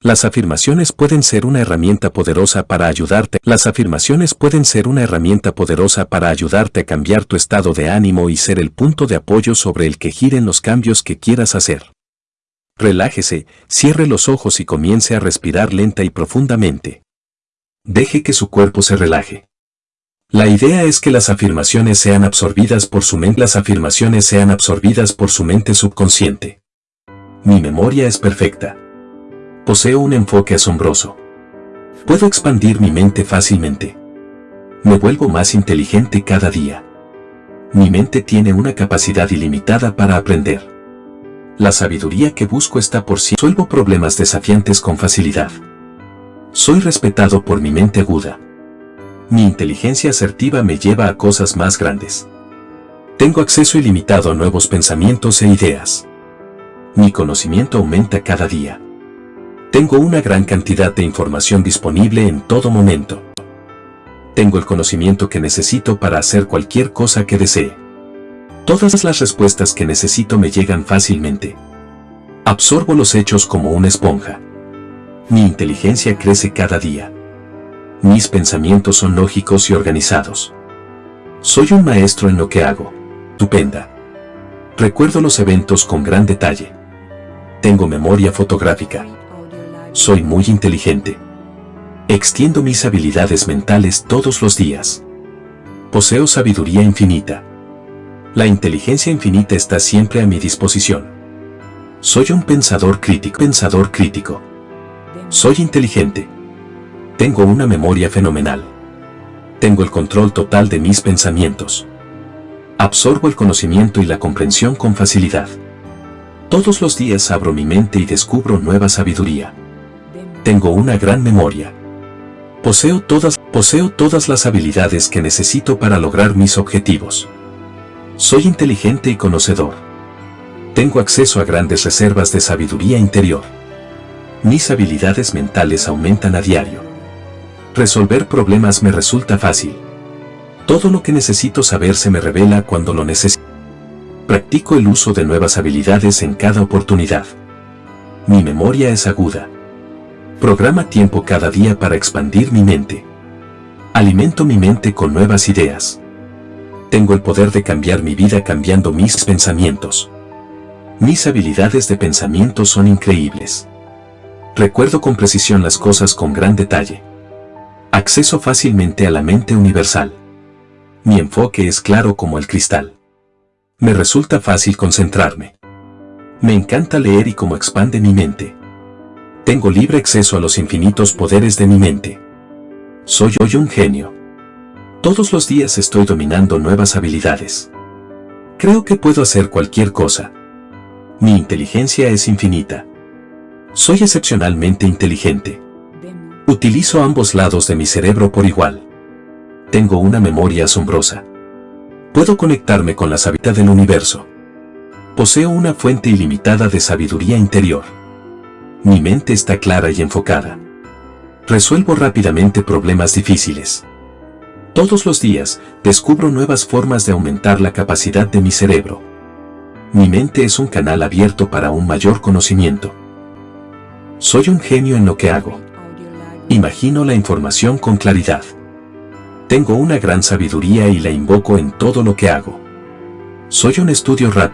Las afirmaciones pueden ser una herramienta poderosa para ayudarte. Las afirmaciones pueden ser una herramienta poderosa para ayudarte a cambiar tu estado de ánimo y ser el punto de apoyo sobre el que giren los cambios que quieras hacer. Relájese, cierre los ojos y comience a respirar lenta y profundamente. Deje que su cuerpo se relaje. La idea es que las afirmaciones sean absorbidas por su mente. Las afirmaciones sean absorbidas por su mente subconsciente. Mi memoria es perfecta. Poseo un enfoque asombroso. Puedo expandir mi mente fácilmente. Me vuelvo más inteligente cada día. Mi mente tiene una capacidad ilimitada para aprender. La sabiduría que busco está por sí. Suelvo problemas desafiantes con facilidad. Soy respetado por mi mente aguda. Mi inteligencia asertiva me lleva a cosas más grandes. Tengo acceso ilimitado a nuevos pensamientos e ideas. Mi conocimiento aumenta cada día. Tengo una gran cantidad de información disponible en todo momento. Tengo el conocimiento que necesito para hacer cualquier cosa que desee. Todas las respuestas que necesito me llegan fácilmente. Absorbo los hechos como una esponja. Mi inteligencia crece cada día. Mis pensamientos son lógicos y organizados. Soy un maestro en lo que hago. Tupenda. Recuerdo los eventos con gran detalle. Tengo memoria fotográfica. Soy muy inteligente. Extiendo mis habilidades mentales todos los días. Poseo sabiduría infinita. La inteligencia infinita está siempre a mi disposición. Soy un pensador crítico. Pensador crítico. Soy inteligente. Tengo una memoria fenomenal. Tengo el control total de mis pensamientos. Absorbo el conocimiento y la comprensión con facilidad. Todos los días abro mi mente y descubro nueva sabiduría. Tengo una gran memoria. Poseo todas, poseo todas las habilidades que necesito para lograr mis objetivos. Soy inteligente y conocedor. Tengo acceso a grandes reservas de sabiduría interior. Mis habilidades mentales aumentan a diario. Resolver problemas me resulta fácil. Todo lo que necesito saber se me revela cuando lo necesito. Practico el uso de nuevas habilidades en cada oportunidad. Mi memoria es aguda. Programa tiempo cada día para expandir mi mente. Alimento mi mente con nuevas ideas. Tengo el poder de cambiar mi vida cambiando mis pensamientos. Mis habilidades de pensamiento son increíbles. Recuerdo con precisión las cosas con gran detalle. Acceso fácilmente a la mente universal. Mi enfoque es claro como el cristal. Me resulta fácil concentrarme. Me encanta leer y cómo expande mi mente. Tengo libre acceso a los infinitos poderes de mi mente. Soy hoy un genio. Todos los días estoy dominando nuevas habilidades. Creo que puedo hacer cualquier cosa. Mi inteligencia es infinita. Soy excepcionalmente inteligente. Utilizo ambos lados de mi cerebro por igual. Tengo una memoria asombrosa. Puedo conectarme con la sabiduría del universo. Poseo una fuente ilimitada de sabiduría interior. Mi mente está clara y enfocada. Resuelvo rápidamente problemas difíciles. Todos los días, descubro nuevas formas de aumentar la capacidad de mi cerebro. Mi mente es un canal abierto para un mayor conocimiento. Soy un genio en lo que hago. Imagino la información con claridad. Tengo una gran sabiduría y la invoco en todo lo que hago. Soy un estudio rápido.